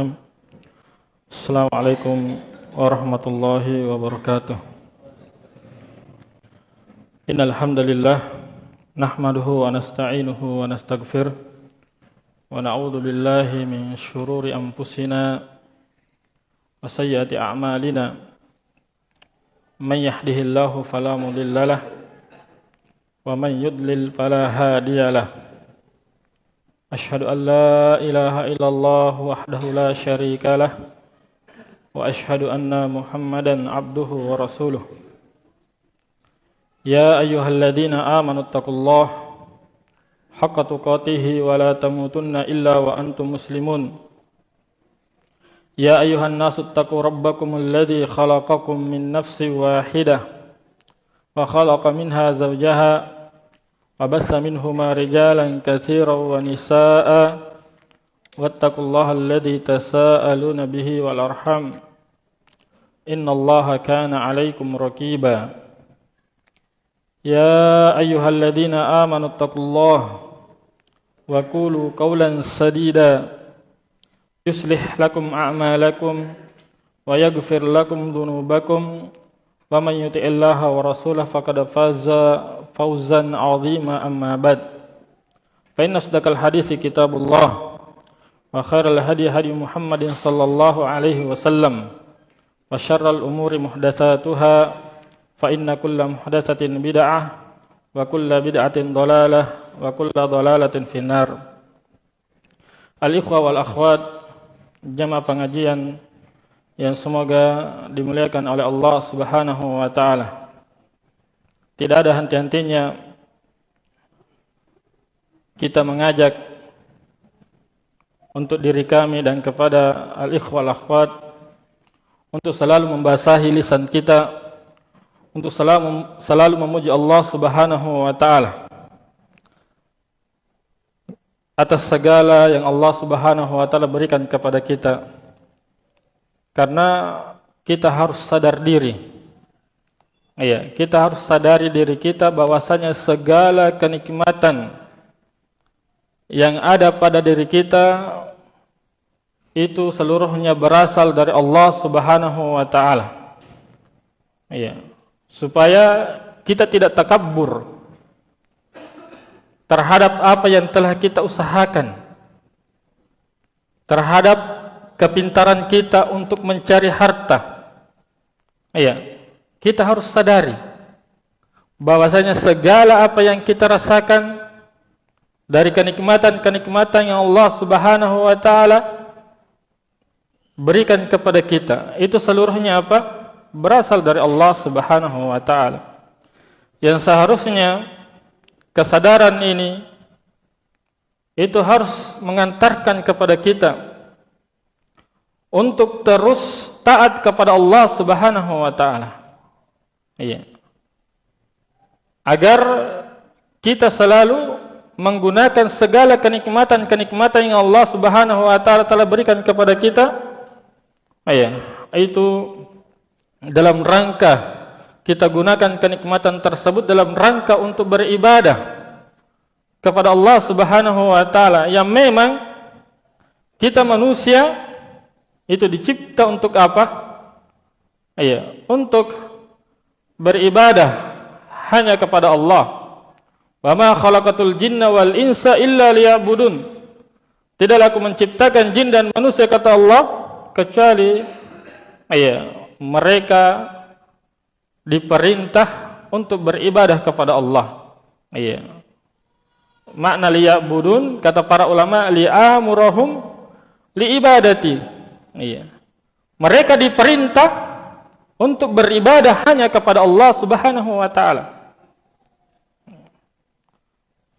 الرحيم السلام عليكم ورحمة الله وبركاته. إن الحمد لله نحمده ونستعينه ونستغفر ونعوذ بالله من شرور أنفسنا وسيئات أعمالنا. من يهده الله فلا مضل له ومن يضلل فلا هادي له. أشهد أن لا إله إلا الله وحده لا شريك له وأشهد أن محمدا عبده ورسوله. يا أيها الذين آمنوا اتقوا الله حق تقاته ولا تموتن إلا وأنتم مسلمون. يا أيها الناس اتقوا ربكم الذي خلقكم من نفس واحدة وخلق منها زوجها وبث منهما رجالا كثيرا ونساء واتقوا الله الذي تساءلون به والأرحم. إن الله كان عليكم ركيبا. يا أيها الذين آمنوا اتقوا الله وقولوا قولا سديدا. يصلح لكم أعمالكم ويغفر لكم ذنوبكم. ومن يطع الله ورسوله فقد فاز فوزا عظيما أما بعد فإن أصدق الحديث كتاب الله وخير الهدي هدي محمد صلى الله عليه وسلم وشر الأمور محدثاتها فإن كل محدثة بدعة وكل بدعة ضلالة وكل ضلالة في النار الإخوة والأخوات جمع pengajian yang semoga dimuliakan oleh Allah Subhanahu wa taala. Tidak ada henti-hentinya kita mengajak untuk diri kami dan kepada al-ikhwal akhwat untuk selalu membasahi lisan kita untuk selalu selalu memuji Allah Subhanahu wa taala atas segala yang Allah Subhanahu wa taala berikan kepada kita. Karena kita harus sadar diri Iya, kita harus sadari diri kita bahwasanya segala kenikmatan yang ada pada diri kita itu seluruhnya berasal dari Allah Subhanahu wa taala. Iya. Supaya kita tidak takabur terhadap apa yang telah kita usahakan. Terhadap kepintaran kita untuk mencari harta. Iya kita harus sadari bahwasanya segala apa yang kita rasakan dari kenikmatan-kenikmatan yang Allah Subhanahu wa taala berikan kepada kita itu seluruhnya apa? berasal dari Allah Subhanahu wa taala. Yang seharusnya kesadaran ini itu harus mengantarkan kepada kita untuk terus taat kepada Allah Subhanahu wa taala. Iya. Agar kita selalu menggunakan segala kenikmatan-kenikmatan yang Allah Subhanahu wa taala telah berikan kepada kita. Iya, itu dalam rangka kita gunakan kenikmatan tersebut dalam rangka untuk beribadah kepada Allah Subhanahu wa taala yang memang kita manusia itu dicipta untuk apa? Iya, untuk beribadah hanya kepada Allah. Wa ma khalaqatul jinna wal insa illa liya'budun. Tidaklah aku menciptakan jin dan manusia kata Allah kecuali ya, mereka diperintah untuk beribadah kepada Allah. Ya. Makna liya'budun kata para ulama li'amurahum liibadati. Ya. Mereka diperintah untuk beribadah hanya kepada Allah Subhanahu wa taala.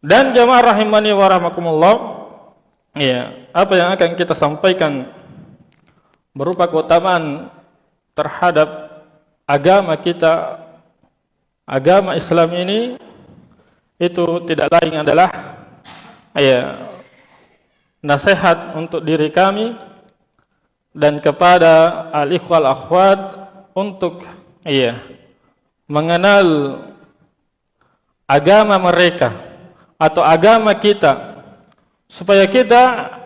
Dan jemaah rahimani wa rahmakumullah, ya, apa yang akan kita sampaikan berupa keutamaan terhadap agama kita agama Islam ini itu tidak lain adalah ya nasihat untuk diri kami dan kepada al-ikhwal akhwat untuk iya mengenal agama mereka atau agama kita supaya kita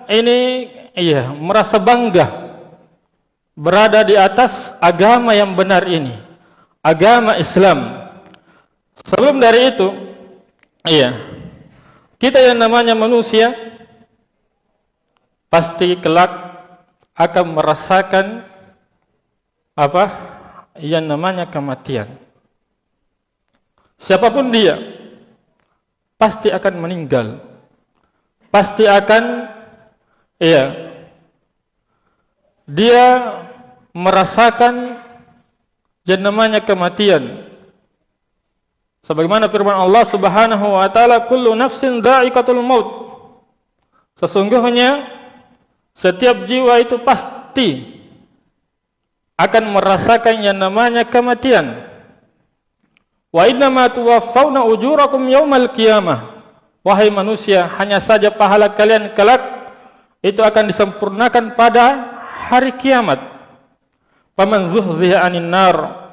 ini iya merasa bangga berada di atas agama yang benar ini, agama Islam. Sebelum dari itu, iya, kita yang namanya manusia pasti kelak akan merasakan apa yang namanya kematian. Siapapun dia pasti akan meninggal. Pasti akan iya dia merasakan yang namanya kematian. Sebagaimana firman Allah Subhanahu wa taala, "Kullu nafsin dha'iqatul maut." Sesungguhnya setiap jiwa itu pasti akan merasakan yang namanya kematian. Wa inna ma tuwaffawna ujurakum yaumal qiyamah. Wahai manusia, hanya saja pahala kalian kelak itu akan disempurnakan pada hari kiamat. Paman zuhziha anin nar.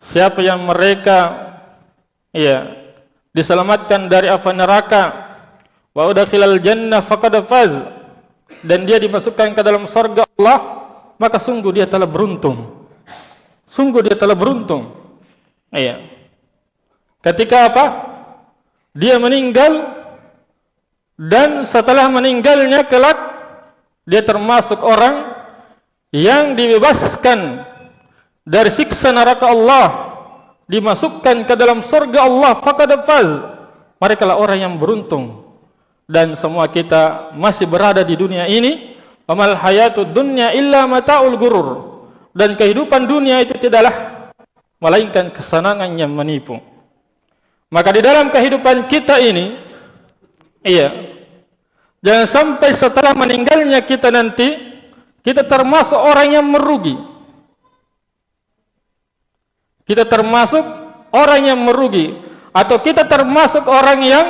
Siapa yang mereka ya diselamatkan dari api neraka wa udkhilal jannah faqad faz dan dia dimasukkan ke dalam surga Allah maka sungguh dia telah beruntung. Sungguh dia telah beruntung. Iya. Ketika apa? Dia meninggal dan setelah meninggalnya kelak dia termasuk orang yang dibebaskan dari siksa neraka Allah. Dimasukkan ke dalam surga Allah. Faqad faz. Mereka lah orang yang beruntung. Dan semua kita masih berada di dunia ini amal hayatud dunya illa mataul gurur dan kehidupan dunia itu tidaklah melainkan kesenangan yang menipu. Maka di dalam kehidupan kita ini iya jangan sampai setelah meninggalnya kita nanti kita termasuk orang yang merugi. Kita termasuk orang yang merugi. Atau kita termasuk orang yang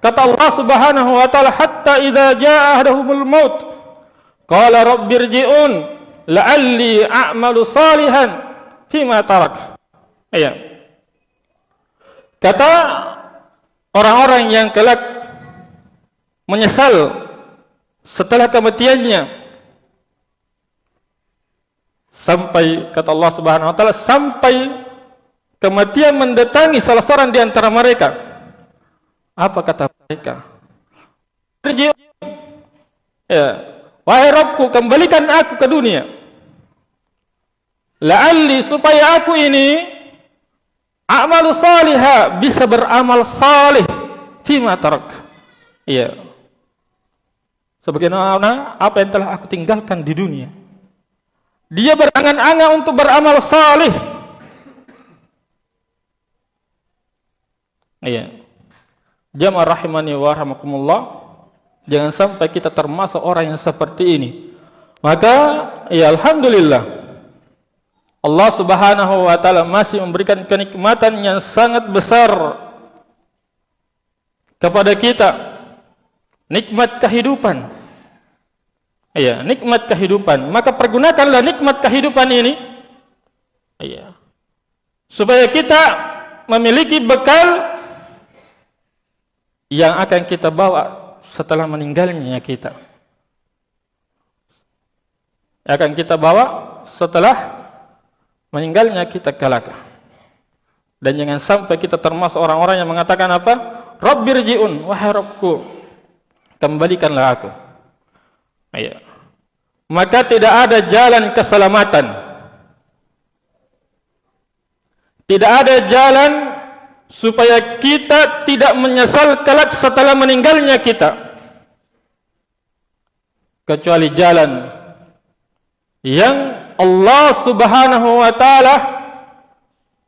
kata Allah Subhanahu wa taala hatta idza jaa ahaduhumul maut qala rabbirji'un la'alli a'malu salihan fima tarak. Iya. Kata orang-orang yang kelak menyesal setelah kematiannya sampai kata Allah Subhanahu wa taala sampai kematian mendatangi salah seorang di antara mereka apa kata mereka ya wahai Rabbku kembalikan aku ke dunia la'alli supaya aku ini amal salihah bisa beramal salih fima tarak iya sebagaimana apa yang telah aku tinggalkan di dunia dia berangan-angan untuk beramal salih. Iya. Jamaah rahimani wa rahmakumullah. Jangan sampai kita termasuk orang yang seperti ini. Maka, ya Alhamdulillah. Allah subhanahu wa ta'ala masih memberikan kenikmatan yang sangat besar kepada kita. Nikmat kehidupan. Iya, nikmat kehidupan. Maka pergunakanlah nikmat kehidupan ini. Iya. Supaya kita memiliki bekal yang akan kita bawa setelah meninggalnya kita. Akan kita bawa setelah meninggalnya kita kelak. Dan jangan sampai kita termasuk orang-orang yang mengatakan apa? Rabbirji'un, wahai Rabbku, kembalikanlah aku. Iya maka tidak ada jalan keselamatan. Tidak ada jalan supaya kita tidak menyesal kelak setelah meninggalnya kita. Kecuali jalan yang Allah subhanahu wa ta'ala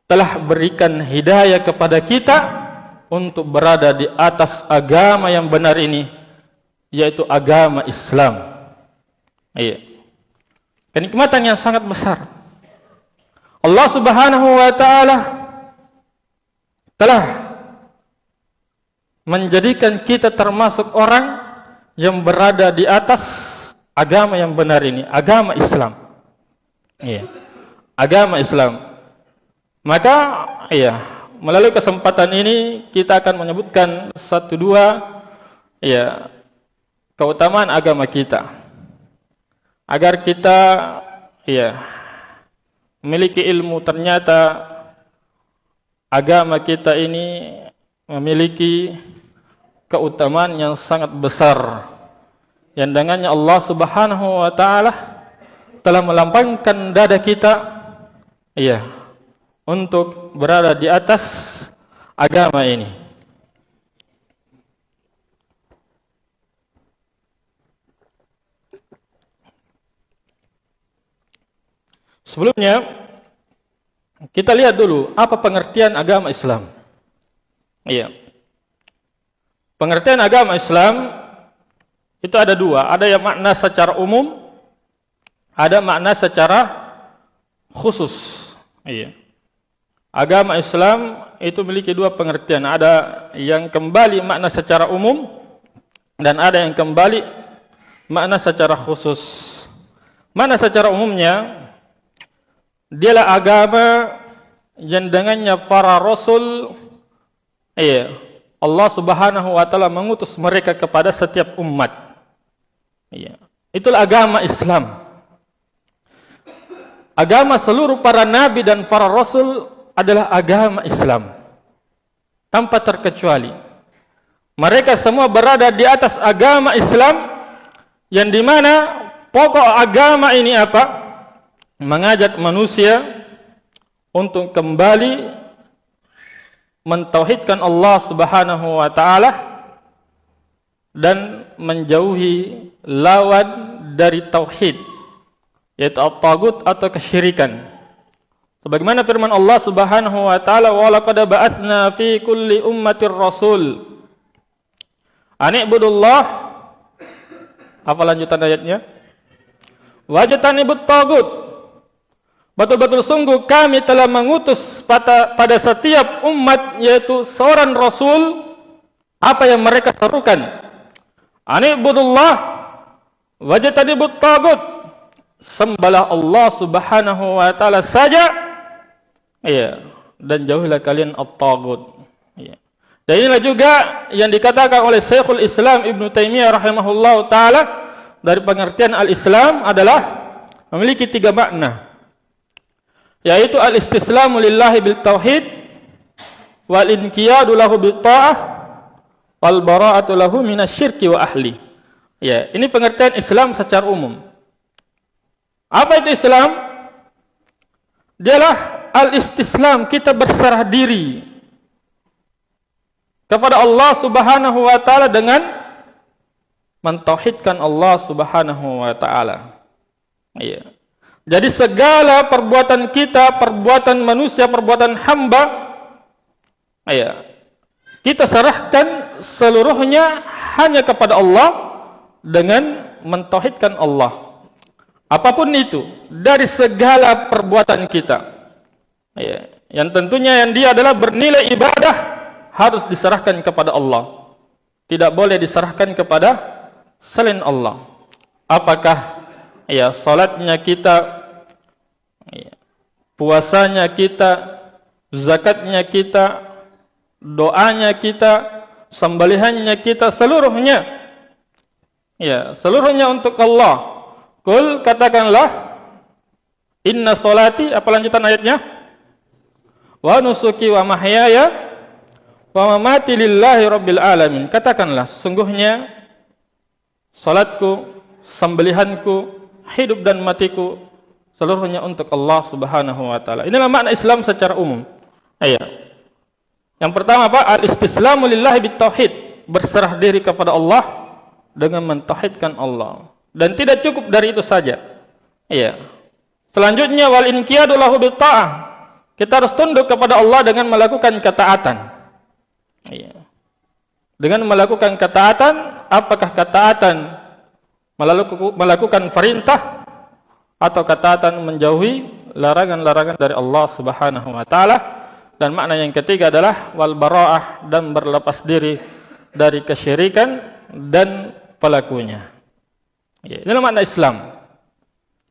telah berikan hidayah kepada kita untuk berada di atas agama yang benar ini, yaitu agama Islam. Iya. Kenikmatan yang sangat besar. Allah Subhanahu wa taala telah menjadikan kita termasuk orang yang berada di atas agama yang benar ini, agama Islam. Iya. Agama Islam. Maka iya, melalui kesempatan ini kita akan menyebutkan satu dua iya keutamaan agama kita. agar kita ya memiliki ilmu ternyata agama kita ini memiliki keutamaan yang sangat besar. Yang dengannya Allah Subhanahu wa taala telah melampangkan dada kita iya untuk berada di atas agama ini. Sebelumnya kita lihat dulu apa pengertian agama Islam. Iya. Pengertian agama Islam itu ada dua, ada yang makna secara umum, ada makna secara khusus. Iya. Agama Islam itu memiliki dua pengertian, ada yang kembali makna secara umum dan ada yang kembali makna secara khusus. Makna secara umumnya dialah agama yang dengannya para rasul iya Allah Subhanahu wa taala mengutus mereka kepada setiap umat. Iya. Itulah agama Islam. Agama seluruh para nabi dan para rasul adalah agama Islam. Tanpa terkecuali. Mereka semua berada di atas agama Islam yang di mana pokok agama ini apa? Mengajak manusia untuk kembali mentauhidkan Allah Subhanahu wa taala dan menjauhi lawan dari tauhid yaitu at-tagut atau kesyirikan. Sebagaimana firman Allah Subhanahu wa taala wa laqad ba'atsna fi kulli ummatir rasul an ibudullah apa lanjutan ayatnya? Wajtanibut tagut Betul-betul sungguh kami telah mengutus pada, pada setiap umat yaitu seorang Rasul apa yang mereka serukan. Anibudullah wajtanibut tagut. Sembahlah Allah Subhanahu wa taala saja. Ya, dan jauhilah kalian at-tagut. Ya. Dan inilah juga yang dikatakan oleh Syekhul Islam Ibn Taimiyah rahimahullah taala dari pengertian al-Islam adalah memiliki tiga makna yaitu al-istislamu lillahi bil tauhid wal inqiyadu lahu bil ta'ah wal bara'atu lahu minasyirki wa ahli. Ya, ini pengertian Islam secara umum. Apa itu Islam? Dialah al-istislam, kita berserah diri kepada Allah Subhanahu wa taala dengan mentauhidkan Allah Subhanahu wa taala. Ya. Jadi segala perbuatan kita, perbuatan manusia, perbuatan hamba, ya, kita serahkan seluruhnya hanya kepada Allah dengan mentauhidkan Allah. Apapun itu dari segala perbuatan kita, ya, yang tentunya yang dia adalah bernilai ibadah harus diserahkan kepada Allah. Tidak boleh diserahkan kepada selain Allah. Apakah ya salatnya kita. Puasanya kita, zakatnya kita, doanya kita, sembelihannya kita, seluruhnya. Ya, seluruhnya untuk Allah. Kul katakanlah, Inna solati, apa lanjutan ayatnya? Wa nusuki wa mahyaya wa mamati lillahi rabbil alamin. Katakanlah, sungguhnya salatku, sembelihanku, hidup dan matiku seluruhnya untuk Allah Subhanahu wa taala. Inilah makna Islam secara umum. Ayat. Yang pertama apa? Al-istislamu lillahi bitauhid, berserah diri kepada Allah dengan mentauhidkan Allah. Dan tidak cukup dari itu saja. Iya. Selanjutnya wal inqiyadu lahu bitta'ah. Kita harus tunduk kepada Allah dengan melakukan ketaatan. Iya. Dengan melakukan ketaatan, apakah ketaatan melakukan perintah atau ketaatan menjauhi larangan-larangan dari Allah Subhanahu wa taala dan makna yang ketiga adalah wal baraah dan berlepas diri dari kesyirikan dan pelakunya. Ya, ini makna Islam.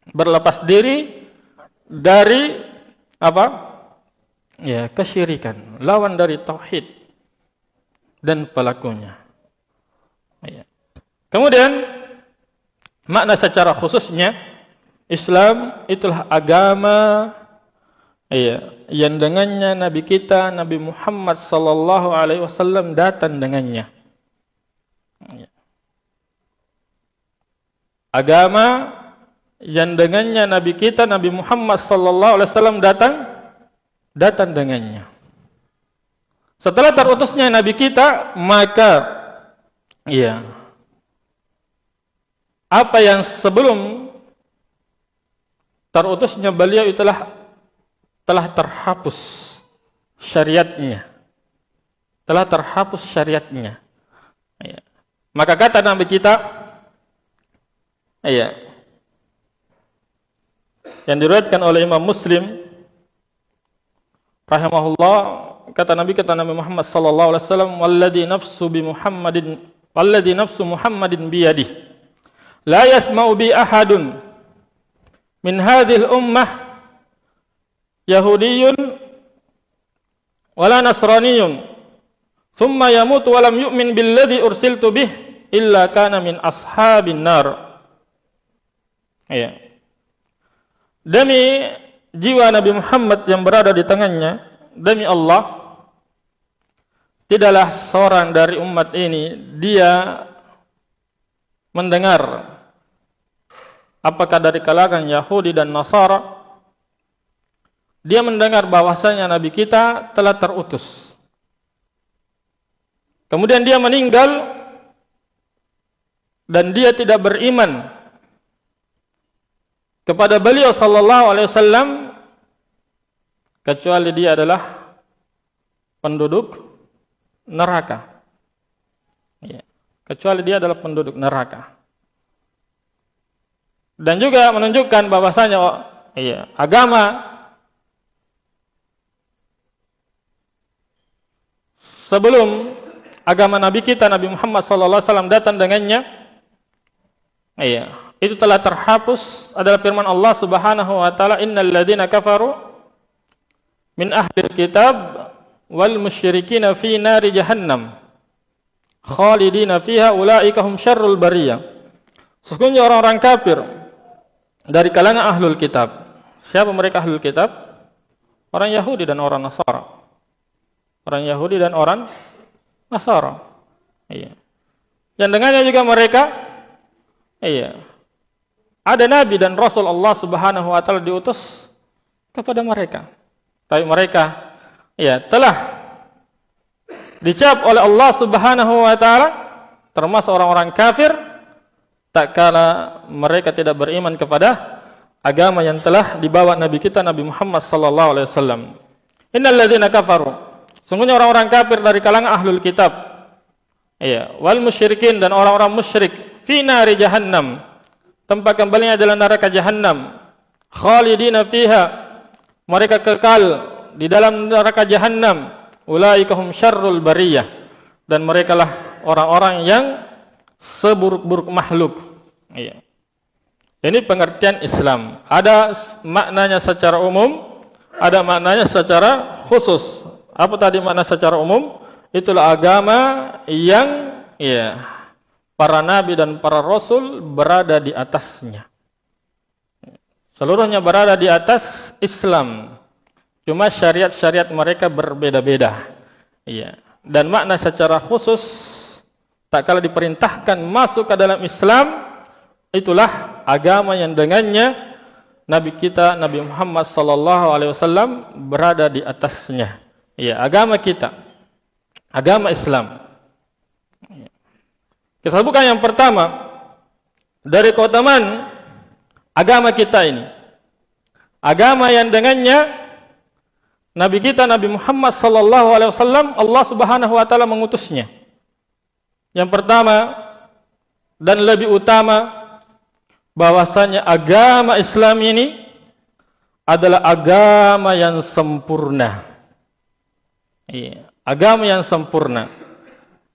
Berlepas diri dari apa? Ya, kesyirikan, lawan dari tauhid dan pelakunya. Ya. Kemudian makna secara khususnya Islam itulah agama iya, yang dengannya Nabi kita Nabi Muhammad sallallahu alaihi wasallam datang dengannya. Agama yang dengannya Nabi kita Nabi Muhammad sallallahu alaihi wasallam datang datang dengannya. Setelah terutusnya Nabi kita, maka iya. Apa yang sebelum terutusnya beliau itulah telah terhapus syariatnya. Telah terhapus syariatnya. Iya. Maka kata Nabi kita, iya. Yang diriwayatkan oleh Imam Muslim rahimahullah kata Nabi kata Nabi Muhammad sallallahu alaihi wasallam walladhi nafsu bi Muhammadin walladhi nafsu Muhammadin bi yadihi la yasma'u bi ahadun min hadhihi ummah yahudiyyun wala nasraniyyun thumma yamut wa lam yu'min billadhi ursiltu bih illa kana min ashabin nar. Ya demi jiwa Nabi Muhammad yang berada di tangannya demi Allah tidaklah seorang dari umat ini dia mendengar apakah dari kalangan Yahudi dan Nasara dia mendengar bahwasanya Nabi kita telah terutus kemudian dia meninggal dan dia tidak beriman kepada beliau sallallahu alaihi wasallam kecuali dia adalah penduduk neraka. Ya. Kecuali dia adalah penduduk neraka. Dan juga menunjukkan bahwasanya oh, iya, agama sebelum agama Nabi kita Nabi Muhammad sallallahu wasallam datang dengannya iya itu telah terhapus adalah firman Allah Subhanahu wa taala innal ladzina kafaru min ahli kitab wal musyrikin fi nari jahannam khalidina fiha ulaika hum syarrul bariyah. Sesungguhnya orang-orang kafir dari kalangan ahlul kitab. Siapa mereka ahlul kitab? Orang Yahudi dan orang Nasara. Orang Yahudi dan orang Nasara. Iya. Yang dengannya juga mereka iya. Ada nabi dan rasul Allah Subhanahu wa taala diutus kepada mereka. Tapi mereka ya telah dicap oleh Allah Subhanahu wa taala termasuk orang-orang kafir tak kala mereka tidak beriman kepada agama yang telah dibawa nabi kita Nabi Muhammad sallallahu alaihi wasallam. Innal ladzina kafaru. Sungguhnya orang-orang kafir dari kalangan ahlul kitab. Ya wal musyrikin dan orang-orang musyrik fi nari jahannam. Tempat kembalinya adalah neraka jahanam khalidina fiha. Mereka kekal di dalam neraka jahanam ulaika hum syarrul bariyah. Dan mereka lah orang-orang yang seburuk-buruk makhluk iya ini pengertian Islam ada maknanya secara umum ada maknanya secara khusus apa tadi makna secara umum itulah agama yang iya para nabi dan para rasul berada di atasnya. Seluruhnya berada di atas Islam. Cuma syariat-syariat mereka berbeda-beda. Iya. Dan makna secara khusus tak kala diperintahkan masuk ke dalam Islam itulah agama yang dengannya Nabi kita Nabi Muhammad sallallahu alaihi wasallam berada di atasnya. Iya, agama kita. Agama Islam. Kita sebutkan yang pertama dari keutamaan agama kita ini. Agama yang dengannya Nabi kita Nabi Muhammad sallallahu alaihi wasallam Allah Subhanahu wa taala mengutusnya. Yang pertama dan lebih utama bahwasanya agama Islam ini adalah agama yang sempurna. Iya, agama yang sempurna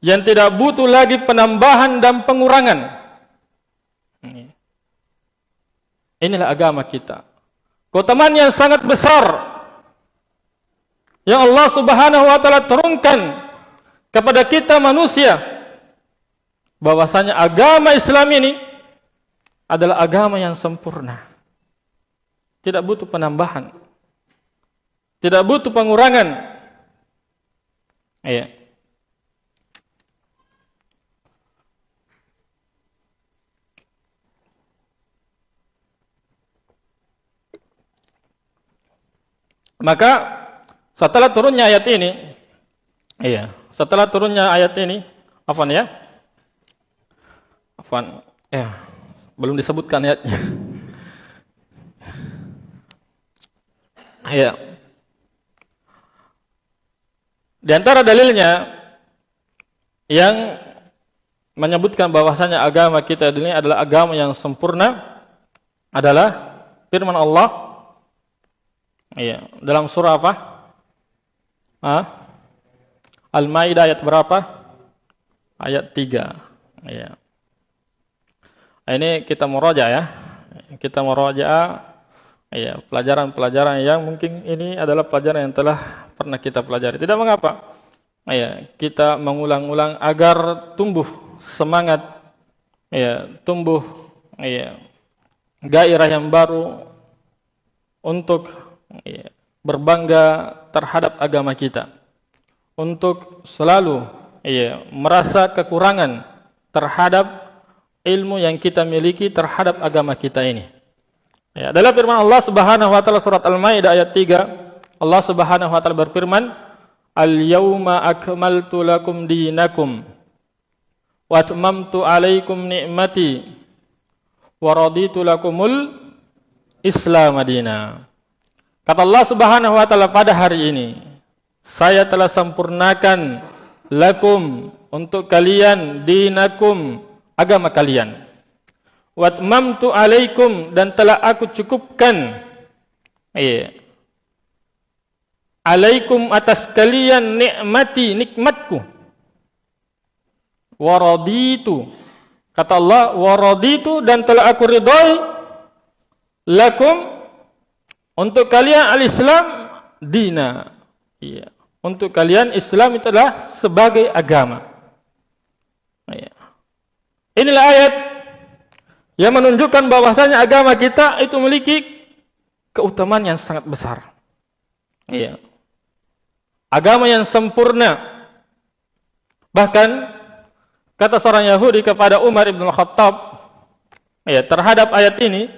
yang tidak butuh lagi penambahan dan pengurangan. Inilah agama kita. Keutamaan yang sangat besar yang Allah Subhanahu wa taala turunkan kepada kita manusia bahwasanya agama Islam ini adalah agama yang sempurna. Tidak butuh penambahan. Tidak butuh pengurangan. Iya. Maka setelah turunnya ayat ini, iya, setelah turunnya ayat ini, apa ya? Afan, ya, belum disebutkan ayatnya. Iya. Di antara dalilnya yang menyebutkan bahwasanya agama kita ini adalah agama yang sempurna adalah firman Allah Iya, dalam surah apa? Ah? Al-Maidah ayat berapa? Ayat 3. Iya. Ini kita meraja ya. Kita meraja Iya, pelajaran-pelajaran yang mungkin ini adalah pelajaran yang telah pernah kita pelajari. Tidak mengapa. Iya, kita mengulang-ulang agar tumbuh semangat, iya, tumbuh, iya, gairah yang baru untuk iya, berbangga terhadap agama kita, untuk selalu, iya, merasa kekurangan terhadap ilmu yang kita miliki terhadap agama kita ini. Ya, dalam firman Allah Subhanahu wa taala surat Al-Maidah ayat 3, Allah Subhanahu wa taala berfirman, "Al-yauma akmaltu lakum dinakum wa atmamtu 'alaikum ni'mati wa raditu lakumul Islam madina." Kata Allah Subhanahu wa taala pada hari ini, saya telah sempurnakan lakum untuk kalian dinakum agama kalian. Watmamtu alaikum dan telah aku cukupkan. Iya. Alaikum atas kalian nikmati nikmatku. Waraditu. Kata Allah waraditu dan telah aku ridai lakum untuk kalian al-islam dina. Iya. Untuk kalian Islam itu adalah sebagai agama inilah ayat yang menunjukkan bahwasanya agama kita itu memiliki keutamaan yang sangat besar. Iya. Agama yang sempurna. Bahkan kata seorang Yahudi kepada Umar bin Khattab ya terhadap ayat ini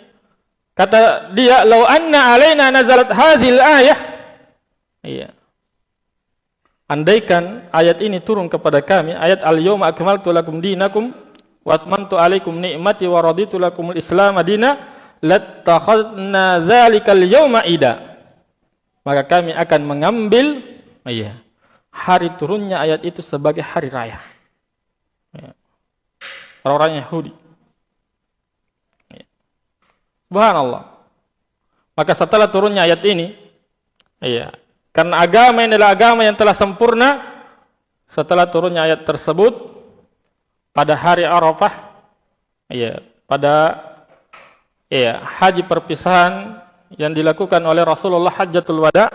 kata dia law anna alaina nazalat hadhil ayah iya andaikan ayat ini turun kepada kami ayat al yawma akmaltu lakum dinakum watmantu alaikum ni'mati wa raditu lakumul islam madina latakhadna zalikal yawma ida maka kami akan mengambil iya hari turunnya ayat itu sebagai hari raya ya. orang-orang Yahudi ya. subhanallah maka setelah turunnya ayat ini iya karena agama ini adalah agama yang telah sempurna setelah turunnya ayat tersebut pada hari Arafah ya pada ya haji perpisahan yang dilakukan oleh Rasulullah Hajjatul Wada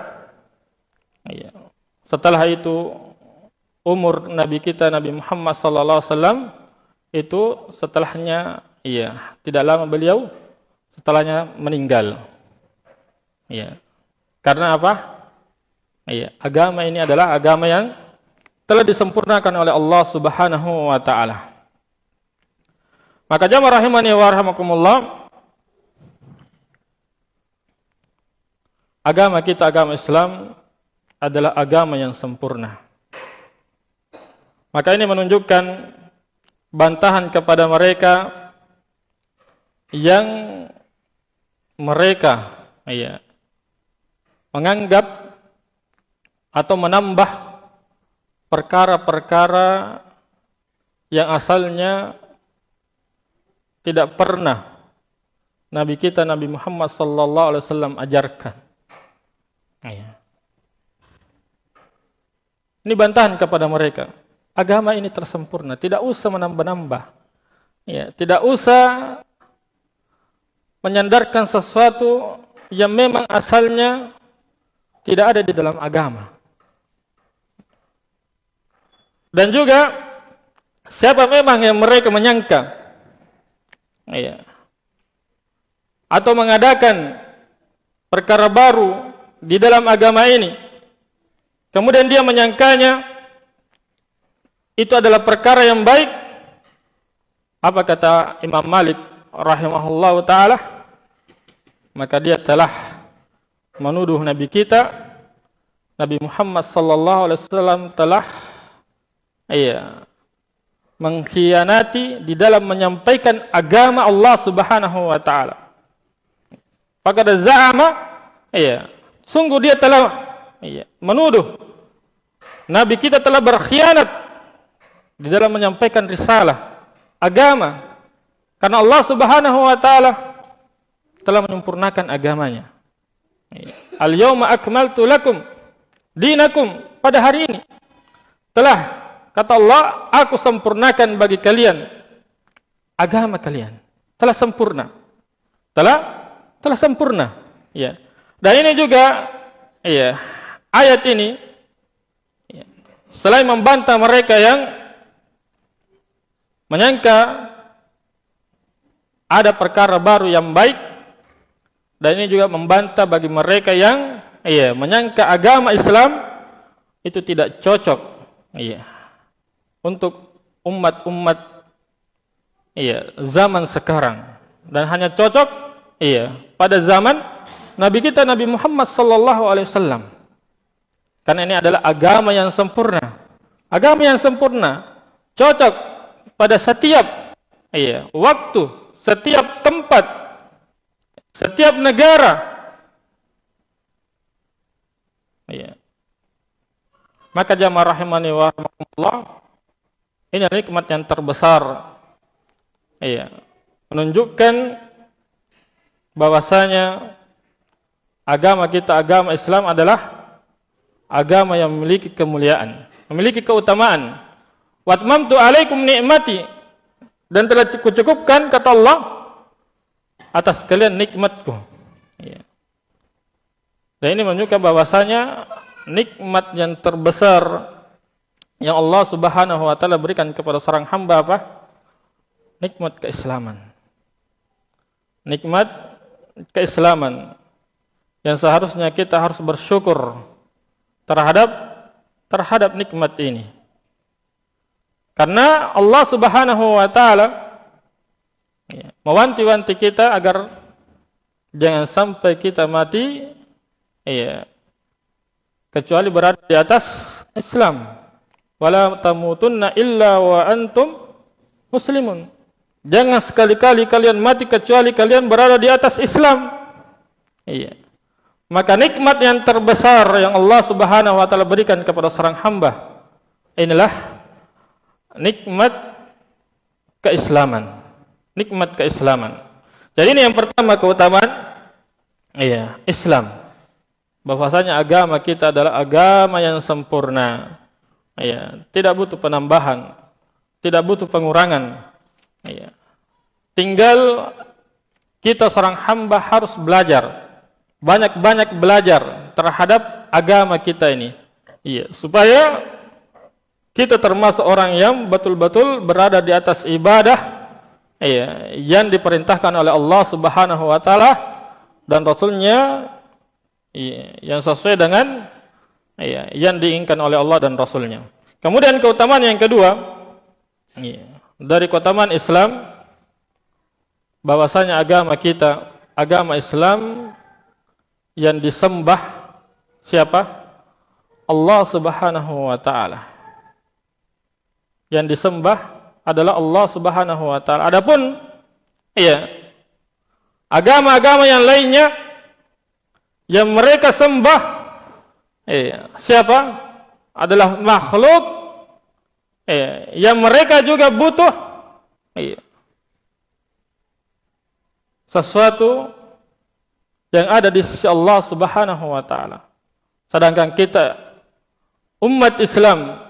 ya setelah itu umur nabi kita Nabi Muhammad sallallahu alaihi wasallam itu setelahnya ya tidak lama beliau setelahnya meninggal. Ya karena apa? Ya agama ini adalah agama yang telah disempurnakan oleh Allah Subhanahu wa taala Maka jamaah rahimani wa rahimakumullah Agama kita agama Islam adalah agama yang sempurna. Maka ini menunjukkan bantahan kepada mereka yang mereka ya, menganggap atau menambah perkara-perkara yang asalnya tidak pernah Nabi kita Nabi Muhammad sallallahu alaihi wasallam ajarkan. Ya. Ini bantahan kepada mereka. Agama ini tersempurna, tidak usah menambah-nambah. Ya, tidak usah menyandarkan sesuatu yang memang asalnya tidak ada di dalam agama. Dan juga siapa memang yang mereka menyangka Iya. Atau mengadakan perkara baru di dalam agama ini, kemudian dia menyangkanya itu adalah perkara yang baik, apa kata Imam Malik rahimahullah taala? Maka dia telah menuduh Nabi kita, Nabi Muhammad sallallahu alaihi wasallam telah iya mengkhianati di dalam menyampaikan agama Allah Subhanahu wa taala. Maka ada za'ama iya, sungguh dia telah iya, menuduh Nabi kita telah berkhianat di dalam menyampaikan risalah agama karena Allah Subhanahu wa taala telah menyempurnakan agamanya. Iya. Al-yawma akmaltu lakum dinakum pada hari ini telah Kata Allah, aku sempurnakan bagi kalian agama kalian. Telah sempurna. Telah telah sempurna. Ya. Dan ini juga ya, ayat ini ya, selain membantah mereka yang menyangka ada perkara baru yang baik dan ini juga membantah bagi mereka yang ya, menyangka agama Islam itu tidak cocok. Iya untuk umat-umat iya zaman sekarang. Dan hanya cocok iya pada zaman nabi kita Nabi Muhammad sallallahu alaihi wasallam. Karena ini adalah agama yang sempurna. Agama yang sempurna cocok pada setiap iya waktu setiap tempat setiap negara. Iya. Maka jamaah rahimani wa rahmatullah ini nikmat yang terbesar. Iya. Menunjukkan bahwasanya agama kita agama Islam adalah agama yang memiliki kemuliaan, memiliki keutamaan. Watmamtu alaikum nikmati dan telah cukupkan kata Allah atas kalian nikmatku. Iya. Dan ini menunjukkan bahwasanya nikmat yang terbesar yang Allah Subhanahu wa taala berikan kepada seorang hamba apa? Nikmat keislaman. Nikmat keislaman yang seharusnya kita harus bersyukur terhadap terhadap nikmat ini. Karena Allah Subhanahu wa taala ya, mewanti-wanti kita agar jangan sampai kita mati ya, kecuali berada di atas Islam wala tamutunna illa wa antum muslimun. Jangan sekali-kali kalian mati kecuali kalian berada di atas Islam. Iya. Maka nikmat yang terbesar yang Allah Subhanahu wa taala berikan kepada seorang hamba inilah nikmat keislaman. Nikmat keislaman. Jadi ini yang pertama keutamaan iya, Islam. Bahwasanya agama kita adalah agama yang sempurna ya, tidak butuh penambahan, tidak butuh pengurangan. Ya. Tinggal kita seorang hamba harus belajar, banyak-banyak belajar terhadap agama kita ini. Ya, supaya kita termasuk orang yang betul-betul berada di atas ibadah ya, yang diperintahkan oleh Allah Subhanahu Wa Taala dan Rasulnya ya, yang sesuai dengan ya, yang diinginkan oleh Allah dan Rasulnya. Kemudian keutamaan yang kedua, ya, dari keutamaan Islam, bahwasanya agama kita, agama Islam yang disembah siapa? Allah Subhanahu wa taala. Yang disembah adalah Allah Subhanahu wa taala. Adapun iya agama-agama yang lainnya yang mereka sembah eh, siapa adalah makhluk eh, yang mereka juga butuh eh, sesuatu yang ada di sisi Allah Subhanahu wa taala. Sedangkan kita umat Islam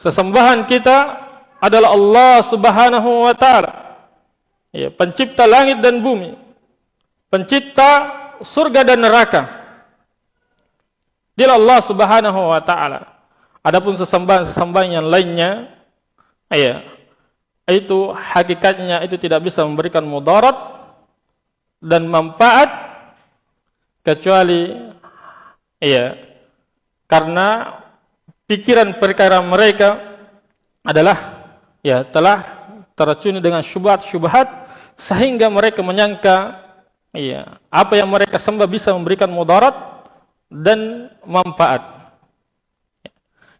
sesembahan kita adalah Allah Subhanahu wa taala. Ya, pencipta langit dan bumi. Pencipta surga dan neraka. Dia Allah Subhanahu wa taala. Adapun sesembahan-sesembahan yang lainnya ya itu hakikatnya itu tidak bisa memberikan mudarat dan manfaat kecuali iya karena pikiran perkara mereka adalah ya telah teracuni dengan syubhat-syubhat sehingga mereka menyangka iya apa yang mereka sembah bisa memberikan mudarat dan manfaat.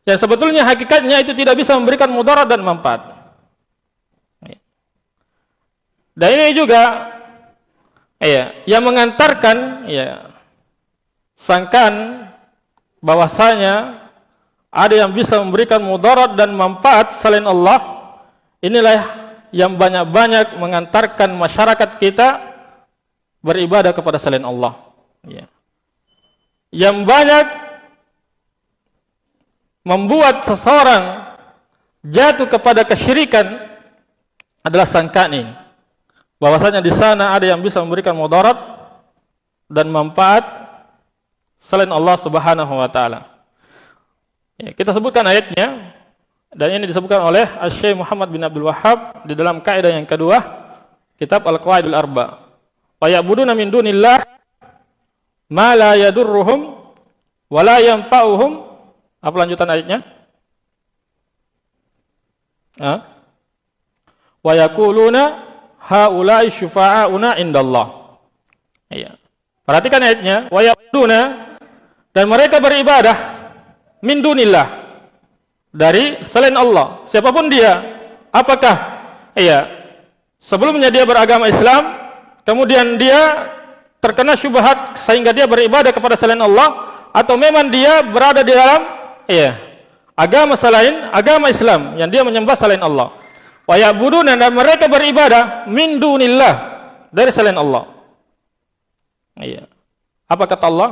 Yang sebetulnya hakikatnya itu tidak bisa memberikan mudarat dan manfaat. Dan ini juga ya, yang mengantarkan ya, sangkaan bahwasanya ada yang bisa memberikan mudarat dan manfaat selain Allah. Inilah yang banyak-banyak mengantarkan masyarakat kita beribadah kepada selain Allah. Ya. Yang banyak membuat seseorang jatuh kepada kesyirikan adalah sangkaan ini bahwasanya di sana ada yang bisa memberikan mudarat dan manfaat selain Allah Subhanahu wa taala. Ya, kita sebutkan ayatnya dan ini disebutkan oleh Syekh Muhammad bin Abdul Wahhab di dalam kaidah yang kedua kitab Al-Qawaidul Arba. Wa ya'buduna min dunillah ma la yadurruhum wa la yanfa'uhum. Apa lanjutan ayatnya? Ha? Wa yaquluna haula'i syufa'auna indallah. Iya. Perhatikan ayatnya, wa yaquluna dan mereka beribadah min dunillah dari selain Allah. Siapapun dia, apakah iya sebelumnya dia beragama Islam, kemudian dia terkena syubhat sehingga dia beribadah kepada selain Allah atau memang dia berada di dalam iya agama selain agama Islam yang dia menyembah selain Allah wa ya'buduna dan mereka beribadah min dunillah dari selain Allah. Iya. Apa kata Allah?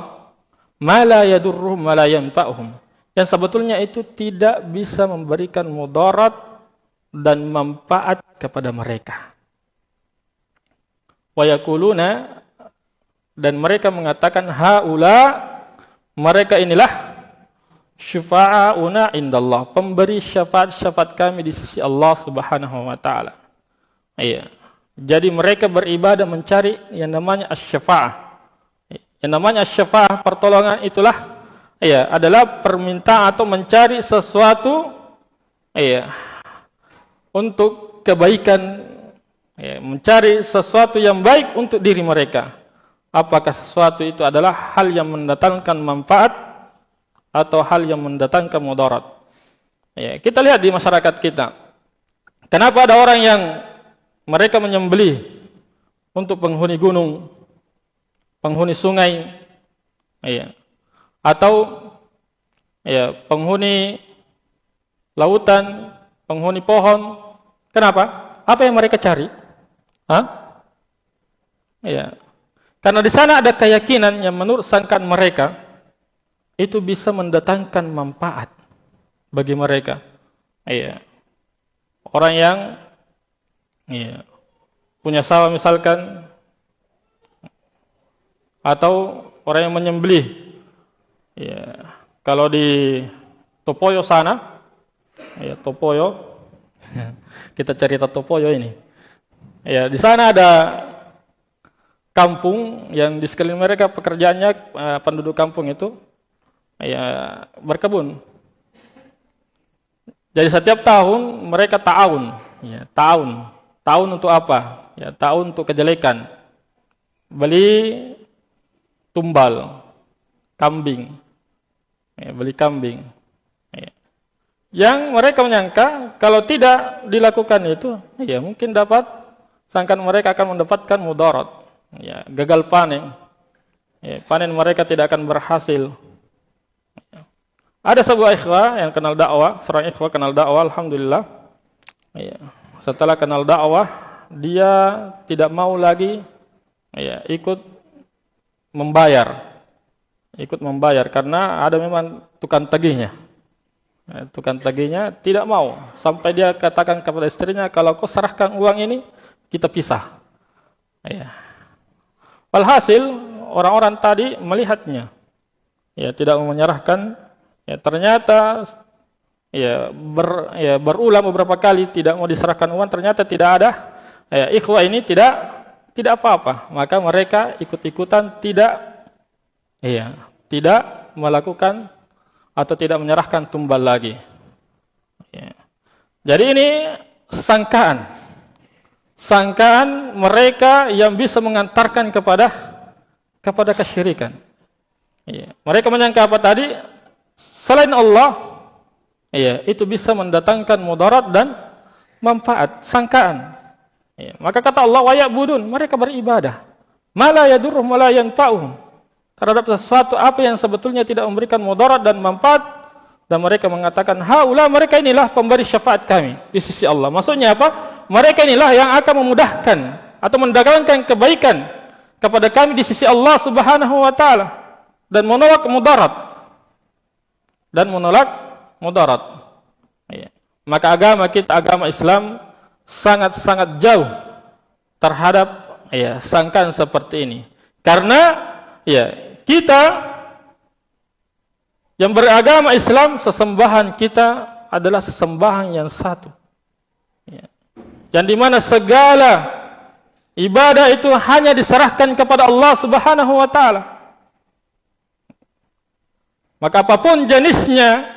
Ma la yadurruhum wa la yanfa'uhum. Yang sebetulnya itu tidak bisa memberikan mudarat dan manfaat kepada mereka. Wa yaquluna dan mereka mengatakan haula mereka inilah syufa'auna indallah pemberi syafaat-syafaat kami di sisi Allah Subhanahu wa taala. Iya. Jadi mereka beribadah mencari yang namanya asy-syafa'ah. Yang namanya asy-syafa'ah pertolongan itulah iya adalah permintaan atau mencari sesuatu iya untuk kebaikan iya, mencari sesuatu yang baik untuk diri mereka. Apakah sesuatu itu adalah hal yang mendatangkan manfaat atau hal yang mendatangkan mudarat. Ya, kita lihat di masyarakat kita. Kenapa ada orang yang mereka menyembelih untuk penghuni gunung, penghuni sungai, ya, atau ya, penghuni lautan, penghuni pohon. Kenapa? Apa yang mereka cari? Hah? Ya. Karena di sana ada keyakinan yang menurut sangkaan mereka itu bisa mendatangkan manfaat bagi mereka. Iya. Orang yang iya, punya sawah misalkan atau orang yang menyembelih. Iya. Kalau di Topoyo sana, ya Topoyo, kita cerita Topoyo ini. Ya, di sana ada kampung yang di sekeliling mereka pekerjaannya eh, penduduk kampung itu ya berkebun. Jadi setiap tahun mereka tahun, ya, tahun, tahun untuk apa? Ya, tahun untuk kejelekan. Beli tumbal, kambing, ya, beli kambing. Ya. Yang mereka menyangka kalau tidak dilakukan itu, ya mungkin dapat, sangkan mereka akan mendapatkan mudarat, ya, gagal panen. Ya, panen mereka tidak akan berhasil. Ada sebuah ikhwah yang kenal dakwah, seorang ikhwah kenal dakwah, alhamdulillah. Ya. Setelah kenal dakwah, dia tidak mau lagi ya, ikut membayar. Ikut membayar karena ada memang tukang tagihnya. Ya, tukang tagihnya tidak mau sampai dia katakan kepada istrinya kalau kau serahkan uang ini kita pisah. Ya. Walhasil orang-orang tadi melihatnya ya tidak menyerahkan ya ternyata ya ber ya berulang beberapa kali tidak mau diserahkan uang ternyata tidak ada ya ikhwah ini tidak tidak apa-apa maka mereka ikut-ikutan tidak iya, tidak melakukan atau tidak menyerahkan tumbal lagi. Iya. Jadi ini sangkaan. Sangkaan mereka yang bisa mengantarkan kepada kepada kesyirikan. Iya. Mereka menyangka apa tadi? Selain Allah, iya, itu bisa mendatangkan mudarat dan manfaat, sangkaan. Iya. Maka kata Allah, wa ya'budun, mereka beribadah. Mala yadurruhum wala yanfa'uhum. Terhadap sesuatu apa yang sebetulnya tidak memberikan mudarat dan manfaat dan mereka mengatakan, haula mereka inilah pemberi syafaat kami di sisi Allah. Maksudnya apa? Mereka inilah yang akan memudahkan atau mendatangkan kebaikan kepada kami di sisi Allah Subhanahu wa taala dan menolak mudarat. Dan menolak mudarat. Ya. Maka agama kita agama Islam sangat-sangat jauh terhadap ya sangkaan seperti ini. Karena ya kita yang beragama Islam, sesembahan kita adalah sesembahan yang satu. Ya. Yang dimana segala ibadah itu hanya diserahkan kepada Allah subhanahu wa ta'ala. Maka apapun jenisnya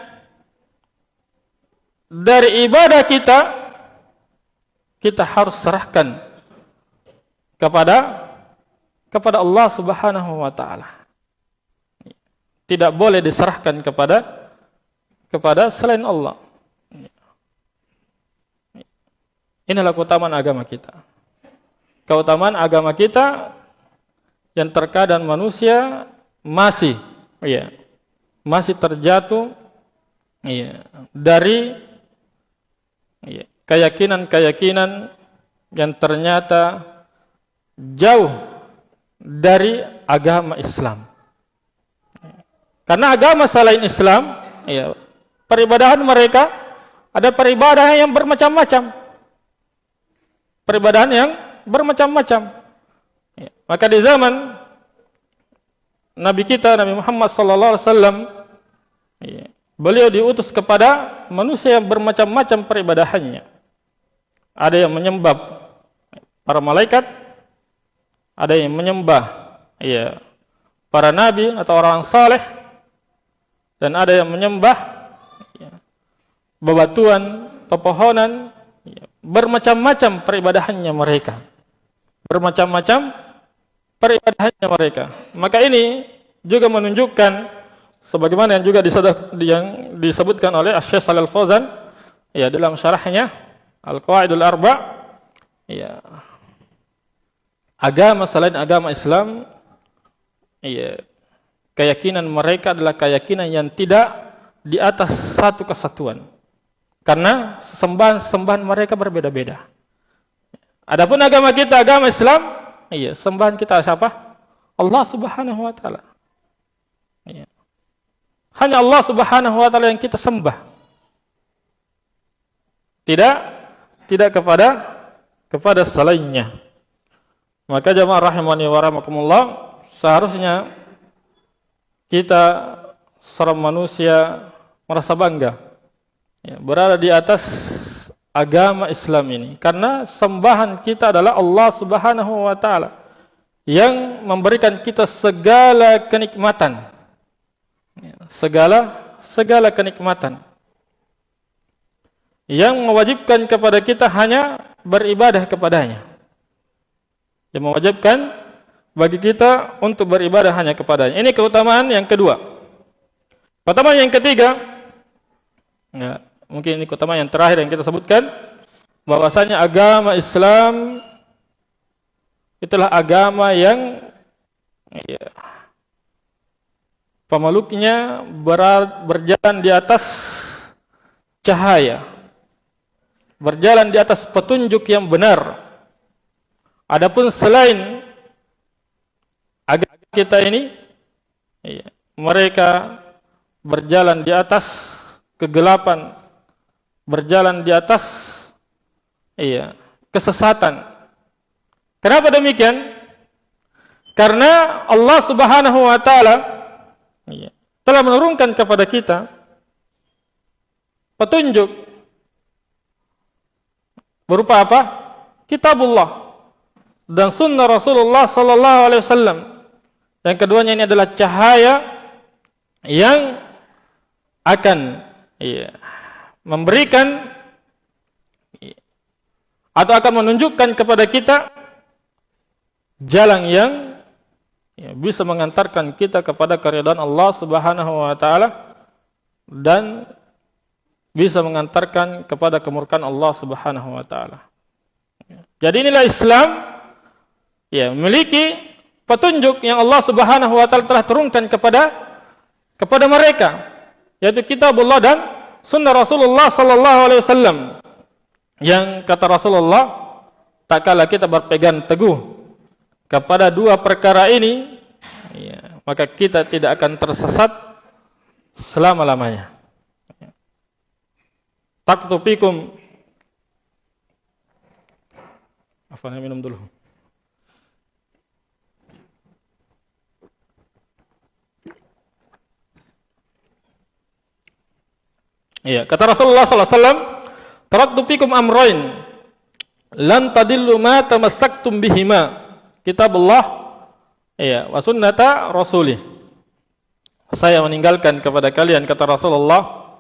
dari ibadah kita, kita harus serahkan kepada kepada Allah subhanahu wa ta'ala tidak boleh diserahkan kepada kepada selain Allah. Inilah keutamaan agama kita. Keutamaan agama kita yang terkadang manusia masih ya, masih terjatuh ya, dari ya, keyakinan-keyakinan yang ternyata jauh dari agama Islam. Karena agama selain Islam, ya, peribadahan mereka ada peribadahan yang bermacam-macam. Peribadahan yang bermacam-macam. Ya, maka di zaman Nabi kita Nabi Muhammad sallallahu alaihi wasallam ya, beliau diutus kepada manusia yang bermacam-macam peribadahannya. Ada yang menyembah para malaikat, ada yang menyembah ya, para nabi atau orang saleh, dan ada yang menyembah ya, bebatuan, pepohonan, bermacam-macam peribadahannya mereka. Bermacam-macam peribadahannya mereka. Maka ini juga menunjukkan sebagaimana yang juga yang disebutkan oleh Syekh Shalal Fauzan ya dalam syarahnya Al-Qawaidul Arba ya agama selain agama Islam ya keyakinan mereka adalah keyakinan yang tidak di atas satu kesatuan. Karena sembahan-sembahan mereka berbeda-beda. Adapun agama kita, agama Islam, iya, sembahan kita siapa? Allah Subhanahu wa taala. Iya. Hanya Allah Subhanahu wa taala yang kita sembah. Tidak tidak kepada kepada selainnya. Maka jemaah rahimani wa rahimakumullah, seharusnya kita seorang manusia merasa bangga ya, berada di atas agama Islam ini karena sembahan kita adalah Allah Subhanahu wa taala yang memberikan kita segala kenikmatan ya, segala segala kenikmatan yang mewajibkan kepada kita hanya beribadah kepadanya yang mewajibkan bagi kita untuk beribadah hanya kepadanya. Ini keutamaan yang kedua. Keutamaan yang ketiga, ya, mungkin ini keutamaan yang terakhir yang kita sebutkan, bahwasanya agama Islam itulah agama yang ya, pemeluknya ber, berjalan di atas cahaya, berjalan di atas petunjuk yang benar. Adapun selain agama kita ini iya, mereka berjalan di atas kegelapan berjalan di atas iya kesesatan. Kenapa demikian? Karena Allah Subhanahu wa taala iya telah menurunkan kepada kita petunjuk berupa apa? Kitabullah dan sunnah Rasulullah sallallahu alaihi wasallam. Dan keduanya ini adalah cahaya yang akan ya, memberikan atau akan menunjukkan kepada kita jalan yang ya, bisa mengantarkan kita kepada keridhaan Allah Subhanahu wa taala dan bisa mengantarkan kepada kemurkaan Allah Subhanahu wa taala. Jadi inilah Islam ya memiliki petunjuk yang Allah Subhanahu wa taala telah turunkan kepada kepada mereka yaitu kitab Allah dan sunnah Rasulullah sallallahu alaihi wasallam. Yang kata Rasulullah tak kala kita berpegang teguh kepada dua perkara ini ya, maka kita tidak akan tersesat selama-lamanya. Taktufikum apa minum dulu Iya, kata Rasulullah sallallahu alaihi wasallam, "Taraktu fikum amrayn lan tadillu ma tamassaktum bihima." Kitab Allah iya, wa sunnata rasulih. Saya meninggalkan kepada kalian kata Rasulullah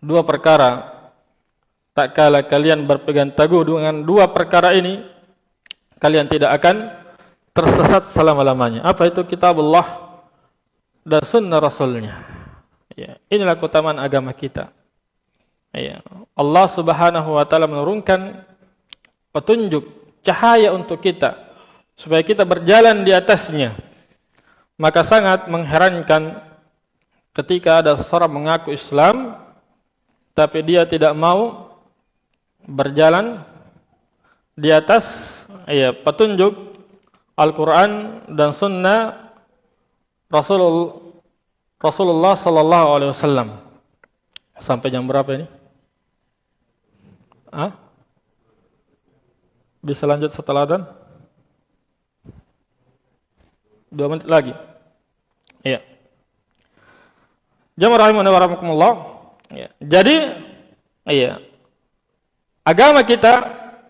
dua perkara. Tak kala kalian berpegang teguh dengan dua perkara ini, kalian tidak akan tersesat selama-lamanya. Apa itu kitab Allah dan sunnah rasulnya? Ya, inilah keutamaan agama kita. Ya, Allah Subhanahu wa taala menurunkan petunjuk cahaya untuk kita supaya kita berjalan di atasnya. Maka sangat mengherankan ketika ada seorang mengaku Islam tapi dia tidak mau berjalan di atas ya, petunjuk Al-Quran dan Sunnah Rasulullah Rasulullah sallallahu alaihi wasallam. Sampai jam berapa ini? Ah? Bisa lanjut setelah dan? Dua menit lagi. Iya. Jamaah rahimahullah warahmatullah. Iya. Jadi, iya. Agama kita,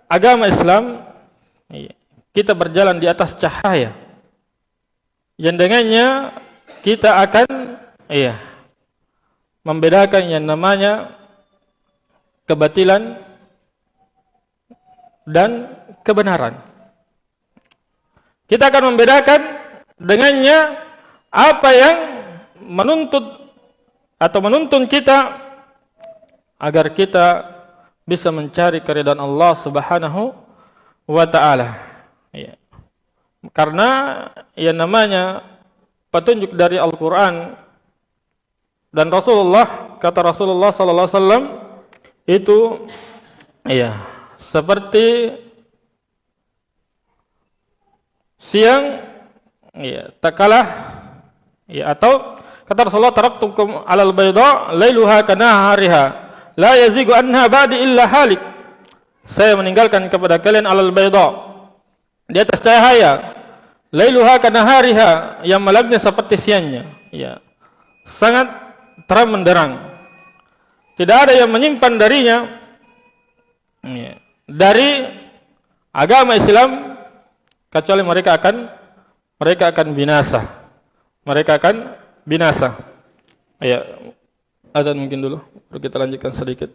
agama Islam, iya. kita berjalan di atas cahaya. Yang dengannya kita akan iya membedakan yang namanya kebatilan dan kebenaran. Kita akan membedakan dengannya apa yang menuntut atau menuntun kita agar kita bisa mencari keridhaan Allah Subhanahu wa taala. Ya. Karena yang namanya petunjuk dari Al-Qur'an dan Rasulullah kata Rasulullah sallallahu alaihi wasallam itu iya seperti siang iya tak kalah iya atau kata Rasulullah taraktukum alal bayda lailuha kanahariha la yazigu anha ba'di illa halik. Saya meninggalkan kepada kalian alal bayda di atas cahaya lailuha kanahariha yang malamnya seperti siangnya iya. Sangat terang menderang. Tidak ada yang menyimpan darinya ya, dari agama Islam kecuali mereka akan mereka akan binasa. Mereka akan binasa. Ya, ada mungkin dulu. Kita lanjutkan sedikit.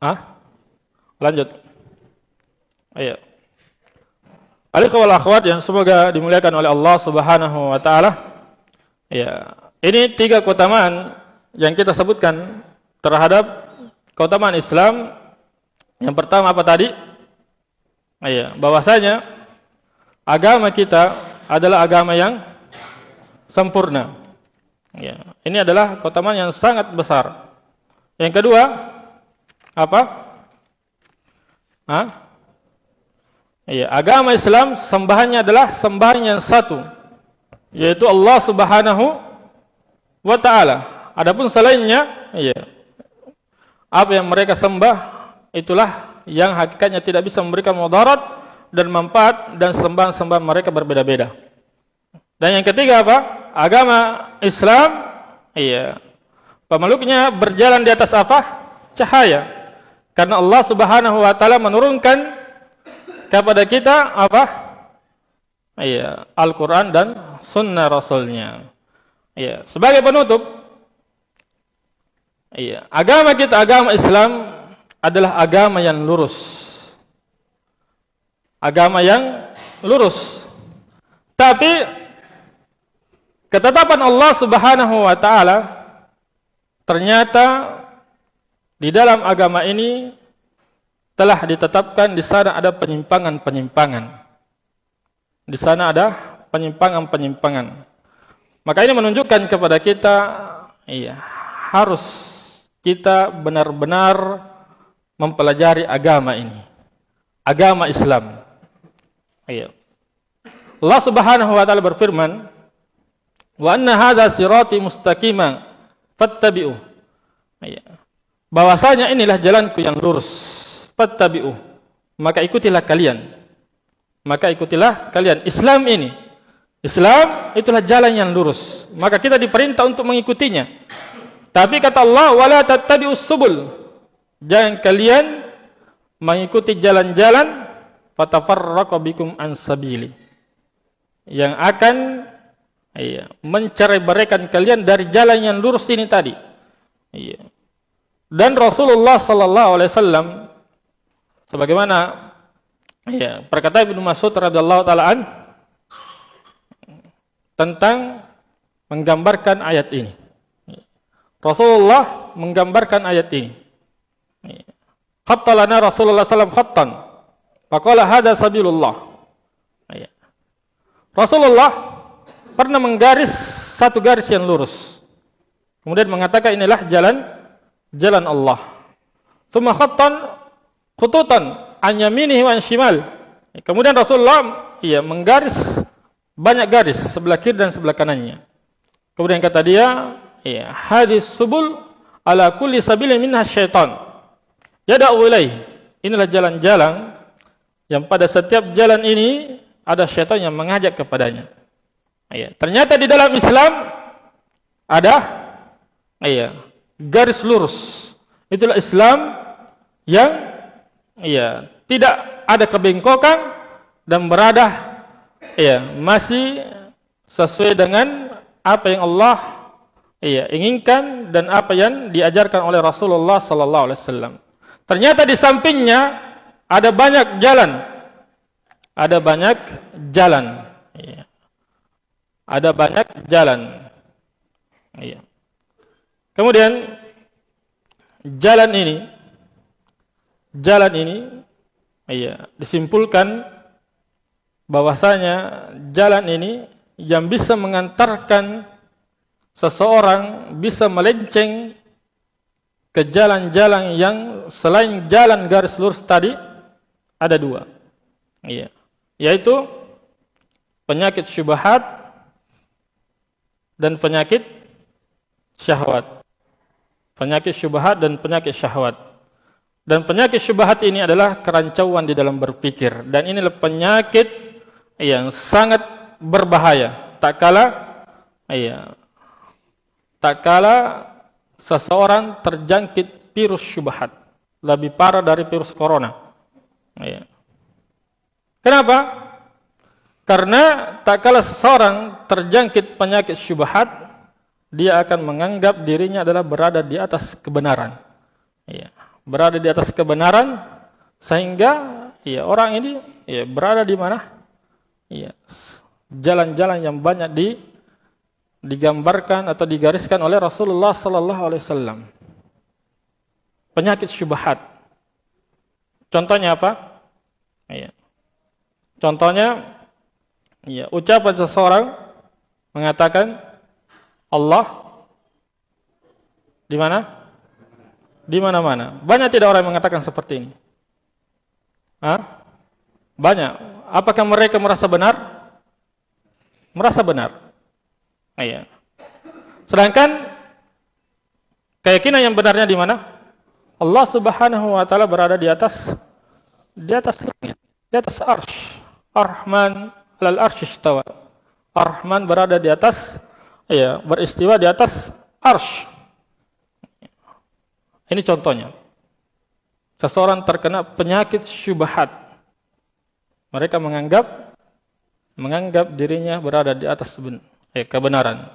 Ah, lanjut. Ayo. Alaikum akhwat yang semoga dimuliakan oleh Allah Subhanahu wa taala. Ya, ini tiga keutamaan yang kita sebutkan terhadap keutamaan Islam. Yang pertama apa tadi? Ya, bahwasanya agama kita adalah agama yang sempurna. Ya, ini adalah keutamaan yang sangat besar. Yang kedua, apa? Hah? Ya, agama Islam sembahannya adalah sembahan yang satu yaitu Allah Subhanahu wa taala. Adapun selainnya, ya. Apa yang mereka sembah itulah yang hakikatnya tidak bisa memberikan mudarat dan manfaat dan sembahan-sembahan mereka berbeda-beda. Dan yang ketiga apa? Agama Islam, iya. Pemeluknya berjalan di atas apa? Cahaya. Karena Allah Subhanahu wa taala menurunkan kepada kita apa? Ya, Al-Quran dan Sunnah Rasulnya. Ya, sebagai penutup, ya, agama kita, agama Islam adalah agama yang lurus. Agama yang lurus. Tapi ketetapan Allah Subhanahu wa taala ternyata di dalam agama ini telah ditetapkan di sana ada penyimpangan-penyimpangan. Di sana ada penyimpangan-penyimpangan. Maka ini menunjukkan kepada kita iya, harus kita benar-benar mempelajari agama ini. Agama Islam. Iya. Allah Subhanahu wa taala berfirman, "Wa anna hadza sirati mustaqima fattabi'u." Iya. Bahwasanya inilah jalanku yang lurus. Fattabi'u. Maka ikutilah kalian. Maka ikutilah kalian Islam ini Islam itulah jalan yang lurus. Maka kita diperintah untuk mengikutinya. Tapi kata Allah, wala tattabi'us subul. Jangan kalian mengikuti jalan-jalan fatafarraqu bikum an sabili. Yang akan iya, mencerai-beraikan kalian dari jalan yang lurus ini tadi. Iya. Dan Rasulullah sallallahu alaihi wasallam sebagaimana iya, perkataan Ibnu Mas'ud radhiyallahu taala tentang menggambarkan ayat ini. Rasulullah menggambarkan ayat ini. Khattalana Rasulullah SAW khattan. Faqala hada sabilullah. Rasulullah pernah menggaris satu garis yang lurus. Kemudian mengatakan inilah jalan jalan Allah. Thumma khattan khututan an yaminihi wa shimal. Kemudian Rasulullah ia menggaris banyak garis sebelah kiri dan sebelah kanannya. Kemudian kata dia, ya, hadis subul ala kulli sabilin minha syaitan. Yada'u ilaih. Inilah jalan-jalan yang pada setiap jalan ini ada syaitan yang mengajak kepadanya. Ya, ternyata di dalam Islam ada ya, garis lurus. Itulah Islam yang ya, tidak ada kebengkokan dan berada ya masih sesuai dengan apa yang Allah ya inginkan dan apa yang diajarkan oleh Rasulullah sallallahu alaihi wasallam. Ternyata di sampingnya ada banyak jalan. Ada banyak jalan. Ya. Ada banyak jalan. Ya. Kemudian jalan ini jalan ini ya disimpulkan bahwasanya jalan ini yang bisa mengantarkan seseorang bisa melenceng ke jalan-jalan yang selain jalan garis lurus tadi ada dua. Iya. Yaitu penyakit syubhat dan penyakit syahwat. Penyakit syubhat dan penyakit syahwat. Dan penyakit syubhat ini adalah kerancauan di dalam berpikir. Dan inilah penyakit yang sangat berbahaya. Tak kala iya tak kala seseorang terjangkit virus syubhat. Lebih parah dari virus corona. Iya. Kenapa? Karena tak kala seseorang terjangkit penyakit syubhat dia akan menganggap dirinya adalah berada di atas kebenaran. Iya berada di atas kebenaran sehingga iya orang ini iya berada di mana Iya. Jalan-jalan yang banyak di digambarkan atau digariskan oleh Rasulullah sallallahu alaihi wasallam. Penyakit syubhat. Contohnya apa? Iya. Contohnya iya, ucapan seseorang mengatakan Allah di mana? Di mana-mana. Banyak tidak orang mengatakan seperti ini? Hah? Banyak apakah mereka merasa benar? Merasa benar. Iya. Sedangkan keyakinan yang benarnya di mana? Allah Subhanahu wa taala berada di atas di atas langit, di atas arsy. Ar-Rahman 'alal arsy. Ar-Rahman berada di atas ya, beristiwa di atas arsy. Ini contohnya. Seseorang terkena penyakit syubhat mereka menganggap menganggap dirinya berada di atas eh, kebenaran.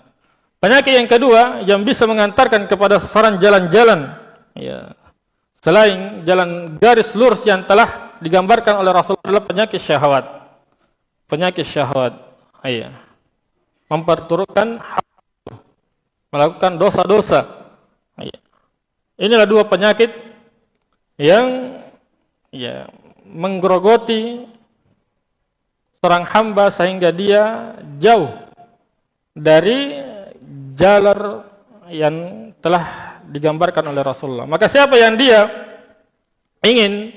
Penyakit yang kedua yang bisa mengantarkan kepada seorang jalan-jalan ya, selain jalan garis lurus yang telah digambarkan oleh Rasulullah adalah penyakit syahwat. Penyakit syahwat. Iya. Memperturutkan melakukan dosa-dosa. Iya. Inilah dua penyakit yang ya menggerogoti seorang hamba sehingga dia jauh dari jalan yang telah digambarkan oleh Rasulullah. Maka siapa yang dia ingin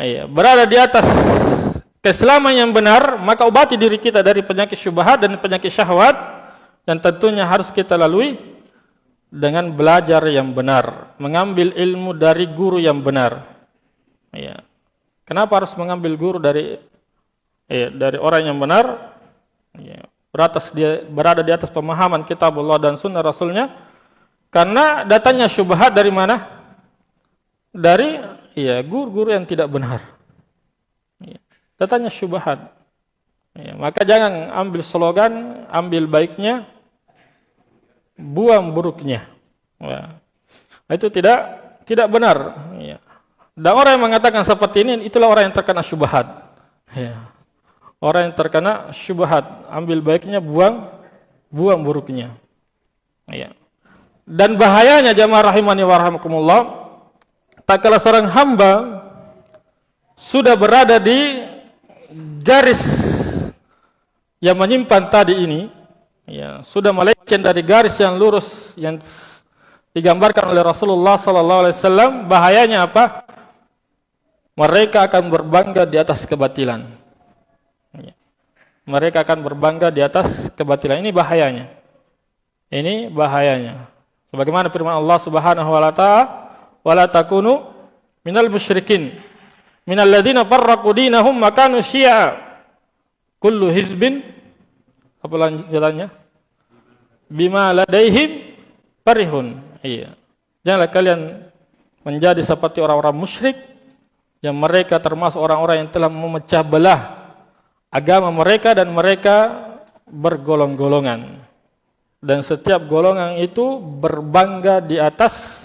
ya, berada di atas keislaman yang benar, maka obati diri kita dari penyakit syubhat dan penyakit syahwat dan tentunya harus kita lalui dengan belajar yang benar, mengambil ilmu dari guru yang benar. Ya. Kenapa harus mengambil guru dari ya, dari orang yang benar? Ya. Beratas dia berada di atas pemahaman kitab Allah dan sunnah Rasulnya. Karena datanya syubhat dari mana? Dari ya guru-guru yang tidak benar. Ya. Datanya syubhat. Ya, maka jangan ambil slogan, ambil baiknya, buang buruknya. Ya. Itu tidak tidak benar. Ya. Dan orang yang mengatakan seperti ini, itulah orang yang terkena syubhat. Ya. Orang yang terkena syubhat, ambil baiknya, buang buang buruknya. Ya. Dan bahayanya jamaah rahimani wa rahmakumullah, tak kala seorang hamba sudah berada di garis yang menyimpan tadi ini, ya, sudah melenceng dari garis yang lurus yang digambarkan oleh Rasulullah sallallahu alaihi wasallam, bahayanya apa? mereka akan berbangga di atas kebatilan. Ya. Mereka akan berbangga di atas kebatilan. Ini bahayanya. Ini bahayanya. Sebagaimana firman Allah Subhanahu wa taala, "Wala takunu minal musyrikin, minal ladzina farraqu dinahum wa kanu syi'a." Kullu hizbin apa lanjutannya? Bima ladaihim farihun. Iya. Janganlah kalian menjadi seperti orang-orang musyrik yang mereka termasuk orang-orang yang telah memecah belah agama mereka dan mereka bergolong-golongan dan setiap golongan itu berbangga di atas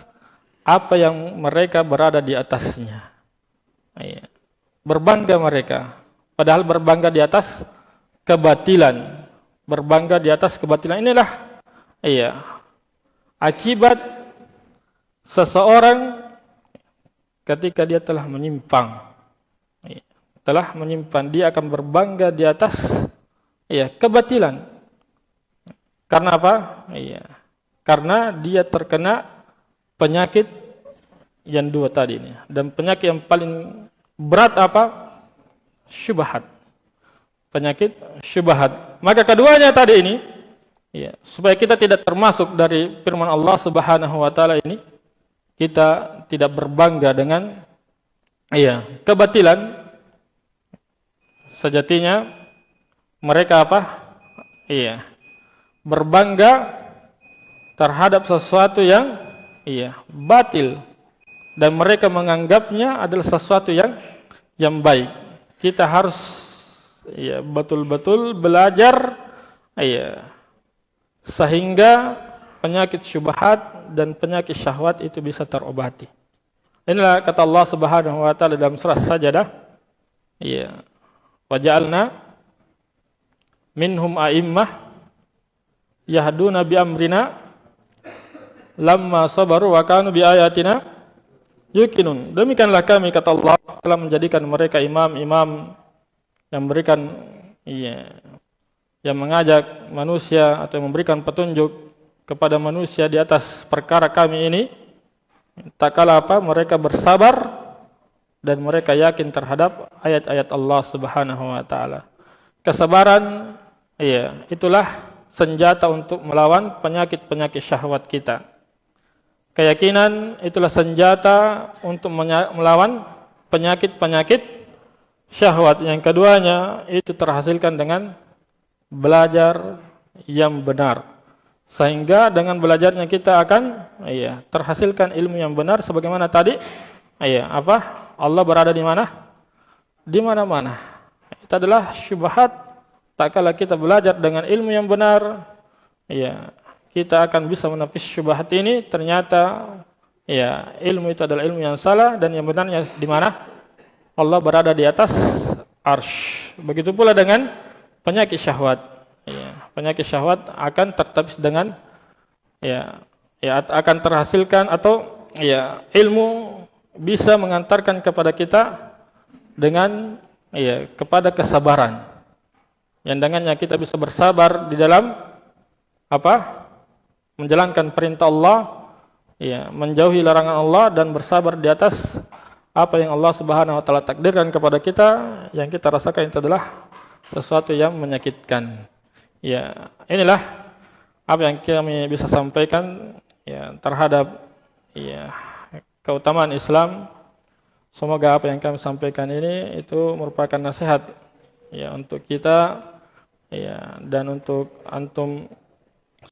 apa yang mereka berada di atasnya berbangga mereka padahal berbangga di atas kebatilan berbangga di atas kebatilan inilah. Iya. Akibat seseorang ketika dia telah menyimpang. Ya, telah menyimpan dia akan berbangga di atas ya kebatilan. Karena apa? Iya. Karena dia terkena penyakit yang dua tadi ini. Dan penyakit yang paling berat apa? Syubhat penyakit syubhat. Maka keduanya tadi ini ya supaya kita tidak termasuk dari firman Allah Subhanahu wa taala ini kita tidak berbangga dengan iya kebatilan. Sejatinya mereka apa? Iya berbangga terhadap sesuatu yang iya batil. Dan mereka menganggapnya adalah sesuatu yang yang baik. Kita harus iya betul-betul belajar iya sehingga penyakit syubhat dan penyakit syahwat itu bisa terobati. Inilah kata Allah Subhanahu wa taala dalam surah Sajadah. Iya. Wa ja'alna minhum a'immah yahduna bi amrina lamma sabaru wa kanu bi ayatina yuqinun. Demikianlah kami kata Allah telah menjadikan mereka imam-imam yang memberikan iya yang mengajak manusia atau memberikan petunjuk kepada manusia di atas perkara kami ini tak kala apa mereka bersabar dan mereka yakin terhadap ayat-ayat Allah Subhanahu wa taala. Kesabaran iya, itulah senjata untuk melawan penyakit-penyakit syahwat kita. Keyakinan itulah senjata untuk melawan penyakit-penyakit syahwat. Yang keduanya itu terhasilkan dengan belajar yang benar. Sehingga dengan belajarnya kita akan iya, terhasilkan ilmu yang benar sebagaimana tadi iya, apa? Allah berada di mana? Di mana-mana. itu adalah syubhat tak kala kita belajar dengan ilmu yang benar ya kita akan bisa menafis syubhat ini ternyata ya ilmu itu adalah ilmu yang salah dan yang benarnya di mana Allah berada di atas arsh. Begitu pula dengan penyakit syahwat. Ya penyakit syahwat akan tertapis dengan ya ya akan terhasilkan atau ya ilmu bisa mengantarkan kepada kita dengan ya kepada kesabaran. Yang dengannya kita bisa bersabar di dalam apa menjalankan perintah Allah ya menjauhi larangan Allah dan bersabar di atas apa yang Allah Subhanahu wa taala takdirkan kepada kita yang kita rasakan itu adalah sesuatu yang menyakitkan. Ya inilah apa yang kami bisa sampaikan ya terhadap ya keutamaan Islam. Semoga apa yang kami sampaikan ini itu merupakan nasihat ya untuk kita ya dan untuk antum